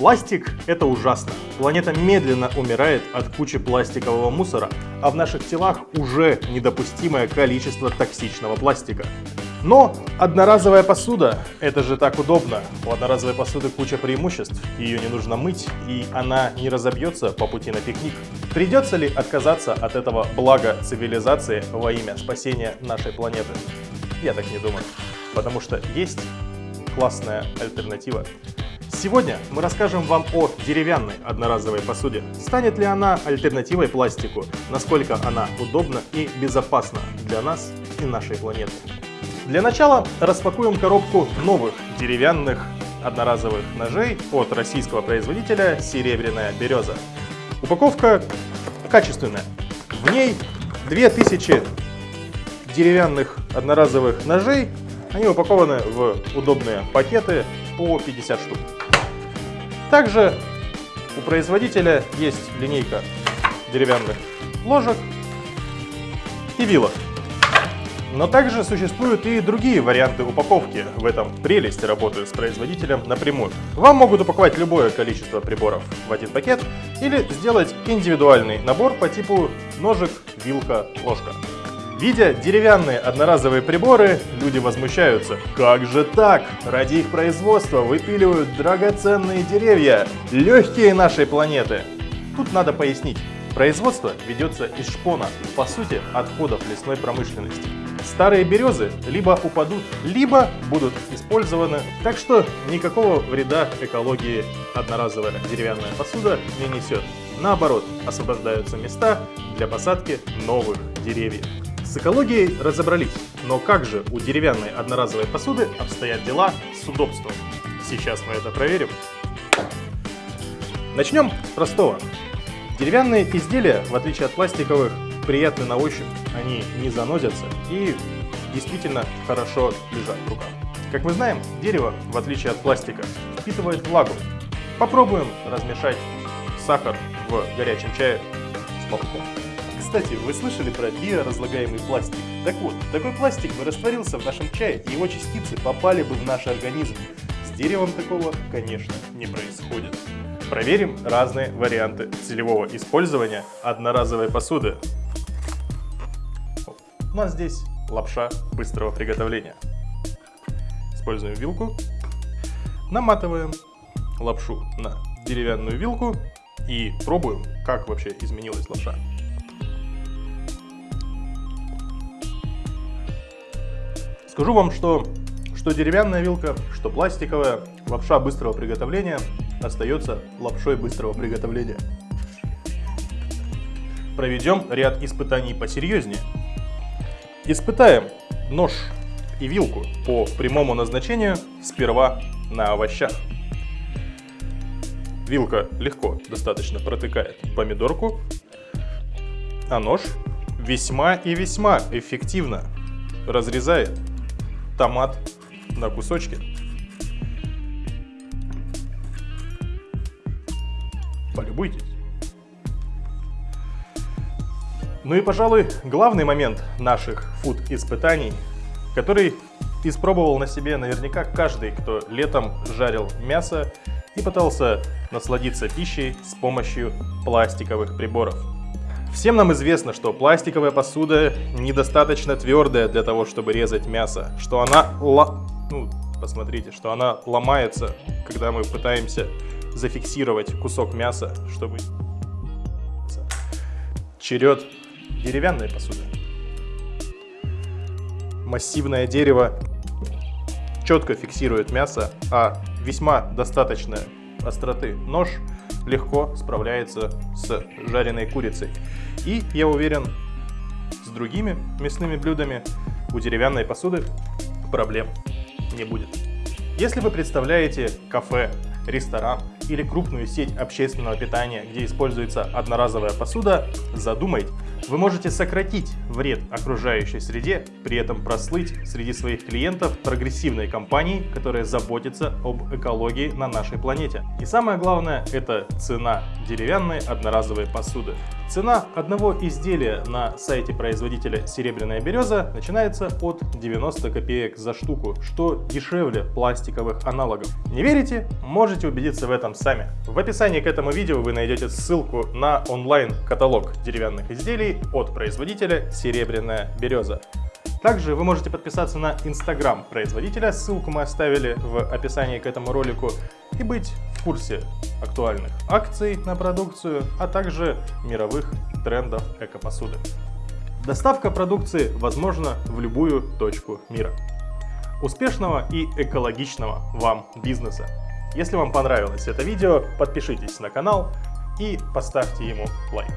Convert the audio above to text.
Пластик – это ужасно. Планета медленно умирает от кучи пластикового мусора, а в наших телах уже недопустимое количество токсичного пластика. Но одноразовая посуда – это же так удобно. У одноразовой посуды куча преимуществ, ее не нужно мыть, и она не разобьется по пути на пикник. Придется ли отказаться от этого блага цивилизации во имя спасения нашей планеты? Я так не думаю, потому что есть классная альтернатива. Сегодня мы расскажем вам о деревянной одноразовой посуде. Станет ли она альтернативой пластику? Насколько она удобна и безопасна для нас и нашей планеты? Для начала распакуем коробку новых деревянных одноразовых ножей от российского производителя «Серебряная береза». Упаковка качественная. В ней 2000 деревянных одноразовых ножей. Они упакованы в удобные пакеты по 50 штук. Также у производителя есть линейка деревянных ложек и вилок. Но также существуют и другие варианты упаковки. В этом прелесть работы с производителем напрямую. Вам могут упаковать любое количество приборов в один пакет или сделать индивидуальный набор по типу ножик, вилка, ложка. Видя деревянные одноразовые приборы, люди возмущаются. Как же так? Ради их производства выпиливают драгоценные деревья, легкие нашей планеты. Тут надо пояснить. Производство ведется из шпона, по сути, отходов лесной промышленности. Старые березы либо упадут, либо будут использованы, так что никакого вреда экологии одноразовая деревянная посуда не несет. Наоборот, освобождаются места для посадки новых деревьев. С экологией разобрались, но как же у деревянной одноразовой посуды обстоят дела с удобством? Сейчас мы это проверим. Начнем с простого. Деревянные изделия, в отличие от пластиковых, приятны на ощупь, они не занозятся и действительно хорошо лежат в руках. Как мы знаем, дерево, в отличие от пластика, впитывает влагу. Попробуем размешать сахар в горячем чае с молоком. Кстати, вы слышали про биоразлагаемый пластик? Так вот, такой пластик бы растворился в нашем чае, и его частицы попали бы в наш организм. С деревом такого, конечно, не происходит. Проверим разные варианты целевого использования одноразовой посуды. У нас здесь лапша быстрого приготовления. Используем вилку, наматываем лапшу на деревянную вилку и пробуем, как вообще изменилась лапша. Скажу вам, что, что деревянная вилка, что пластиковая, лапша быстрого приготовления остается лапшой быстрого приготовления. Проведем ряд испытаний посерьезнее. Испытаем нож и вилку по прямому назначению сперва на овощах. Вилка легко достаточно протыкает помидорку, а нож весьма и весьма эффективно разрезает томат на кусочки. Полюбуйтесь. Ну и, пожалуй, главный момент наших фуд-испытаний, который испробовал на себе наверняка каждый, кто летом жарил мясо и пытался насладиться пищей с помощью пластиковых приборов. Всем нам известно, что пластиковая посуда недостаточно твердая для того, чтобы резать мясо, что она, ла... ну, посмотрите, что она ломается, когда мы пытаемся зафиксировать кусок мяса, чтобы черед деревянной посуды. Массивное дерево четко фиксирует мясо, а весьма достаточная остроты нож легко справляется с жареной курицей. И, я уверен, с другими мясными блюдами у деревянной посуды проблем не будет. Если вы представляете кафе, ресторан или крупную сеть общественного питания, где используется одноразовая посуда, задумайте, вы можете сократить вред окружающей среде, при этом прослыть среди своих клиентов прогрессивной компанией, которая заботится об экологии на нашей планете. И самое главное, это цена деревянной одноразовой посуды. Цена одного изделия на сайте производителя «Серебряная береза» начинается от 90 копеек за штуку, что дешевле пластиковых аналогов. Не верите? Можете убедиться в этом сами. В описании к этому видео вы найдете ссылку на онлайн-каталог деревянных изделий от производителя «Серебряная береза». Также вы можете подписаться на инстаграм производителя, ссылку мы оставили в описании к этому ролику, и быть в курсе актуальных акций на продукцию, а также мировых трендов экопосуды. Доставка продукции возможна в любую точку мира. Успешного и экологичного вам бизнеса! Если вам понравилось это видео, подпишитесь на канал и поставьте ему лайк.